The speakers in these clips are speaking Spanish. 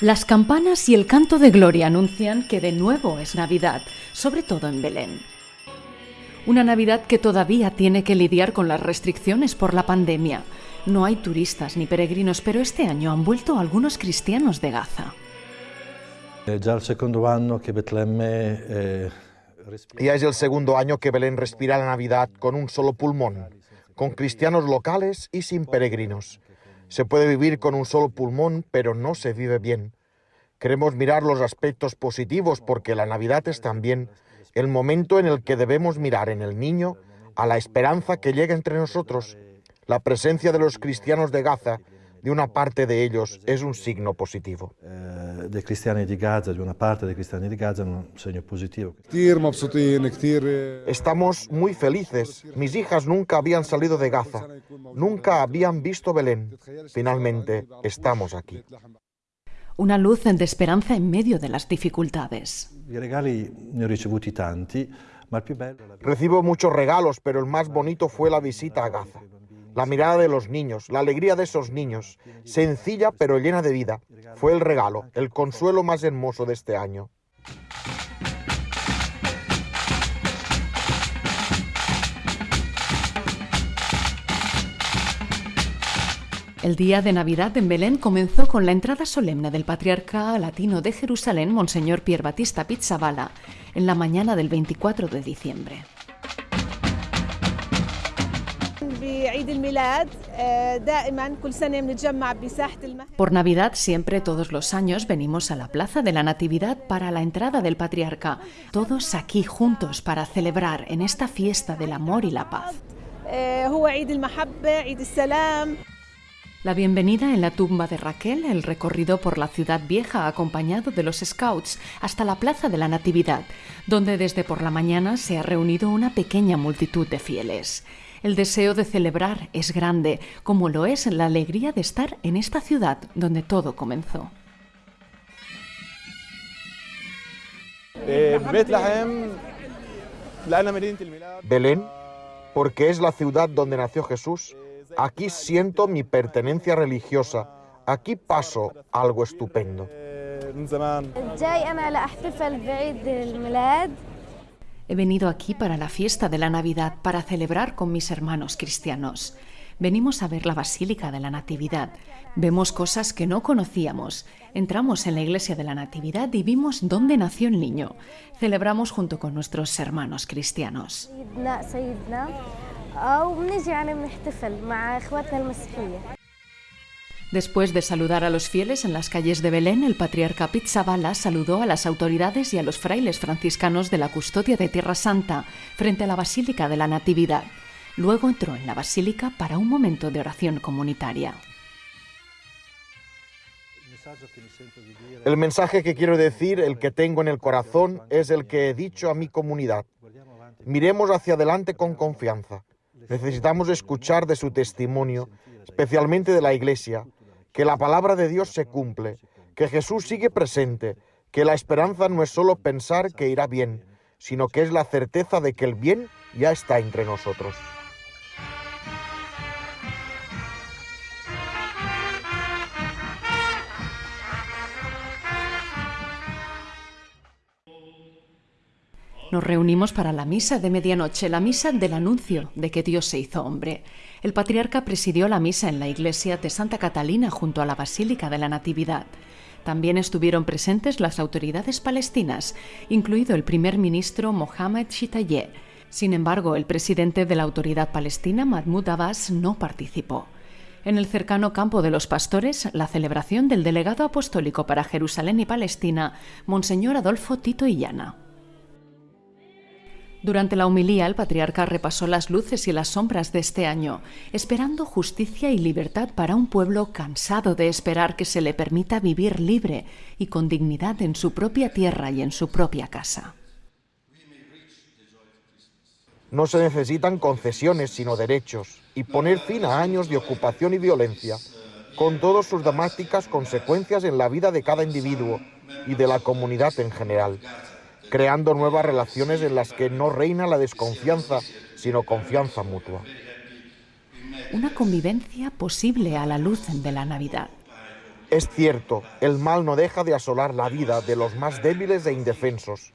Las campanas y el canto de gloria anuncian que de nuevo es Navidad, sobre todo en Belén. Una Navidad que todavía tiene que lidiar con las restricciones por la pandemia. No hay turistas ni peregrinos, pero este año han vuelto algunos cristianos de Gaza. Eh, ya es el segundo año que Belén respira la Navidad con un solo pulmón, con cristianos locales y sin peregrinos. Se puede vivir con un solo pulmón, pero no se vive bien. Queremos mirar los aspectos positivos porque la Navidad es también el momento en el que debemos mirar en el niño a la esperanza que llega entre nosotros. La presencia de los cristianos de Gaza, de una parte de ellos, es un signo positivo. Eh, de cristianos de Gaza, de una parte de cristianos de Gaza, un signo positivo. Estamos muy felices. Mis hijas nunca habían salido de Gaza, nunca habían visto Belén. Finalmente, estamos aquí una luz de esperanza en medio de las dificultades. Recibo muchos regalos, pero el más bonito fue la visita a Gaza. La mirada de los niños, la alegría de esos niños, sencilla pero llena de vida, fue el regalo, el consuelo más hermoso de este año. El día de Navidad en Belén comenzó con la entrada solemne del patriarca latino de Jerusalén, Monseñor Pier Battista Pizzabala, en la mañana del 24 de diciembre. Por Navidad siempre todos los años venimos a la Plaza de la Natividad para la entrada del patriarca, todos aquí juntos para celebrar en esta fiesta del amor y la paz. La bienvenida en la tumba de Raquel, el recorrido por la ciudad vieja acompañado de los scouts hasta la Plaza de la Natividad, donde desde por la mañana se ha reunido una pequeña multitud de fieles. El deseo de celebrar es grande, como lo es la alegría de estar en esta ciudad donde todo comenzó. Belén, porque es la ciudad donde nació Jesús Aquí siento mi pertenencia religiosa. Aquí paso algo estupendo. He venido aquí para la fiesta de la Navidad, para celebrar con mis hermanos cristianos. Venimos a ver la Basílica de la Natividad. Vemos cosas que no conocíamos. Entramos en la iglesia de la Natividad y vimos dónde nació el niño. Celebramos junto con nuestros hermanos cristianos. Después de saludar a los fieles en las calles de Belén, el patriarca Pizzabala saludó a las autoridades y a los frailes franciscanos de la custodia de Tierra Santa frente a la Basílica de la Natividad. Luego entró en la basílica para un momento de oración comunitaria. El mensaje que quiero decir, el que tengo en el corazón, es el que he dicho a mi comunidad. Miremos hacia adelante con confianza. Necesitamos escuchar de su testimonio, especialmente de la Iglesia, que la palabra de Dios se cumple, que Jesús sigue presente, que la esperanza no es solo pensar que irá bien, sino que es la certeza de que el bien ya está entre nosotros. Nos reunimos para la misa de medianoche, la misa del anuncio de que Dios se hizo hombre. El patriarca presidió la misa en la iglesia de Santa Catalina junto a la Basílica de la Natividad. También estuvieron presentes las autoridades palestinas, incluido el primer ministro Mohamed Shitayeh. Sin embargo, el presidente de la autoridad palestina, Mahmoud Abbas, no participó. En el cercano campo de los pastores, la celebración del delegado apostólico para Jerusalén y Palestina, Monseñor Adolfo Tito Illana. Durante la humilía, el patriarca repasó las luces y las sombras de este año, esperando justicia y libertad para un pueblo cansado de esperar que se le permita vivir libre y con dignidad en su propia tierra y en su propia casa. No se necesitan concesiones, sino derechos, y poner fin a años de ocupación y violencia, con todas sus dramáticas consecuencias en la vida de cada individuo y de la comunidad en general creando nuevas relaciones en las que no reina la desconfianza, sino confianza mutua. Una convivencia posible a la luz de la Navidad. Es cierto, el mal no deja de asolar la vida de los más débiles e indefensos,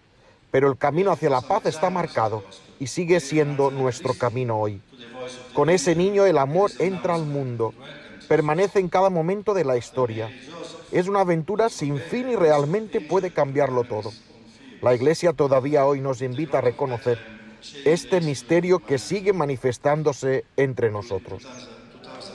pero el camino hacia la paz está marcado y sigue siendo nuestro camino hoy. Con ese niño el amor entra al mundo, permanece en cada momento de la historia. Es una aventura sin fin y realmente puede cambiarlo todo. La Iglesia todavía hoy nos invita a reconocer este misterio que sigue manifestándose entre nosotros.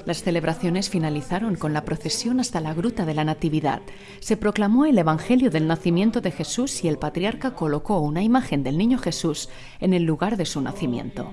Las celebraciones finalizaron con la procesión hasta la Gruta de la Natividad. Se proclamó el Evangelio del nacimiento de Jesús y el patriarca colocó una imagen del niño Jesús en el lugar de su nacimiento.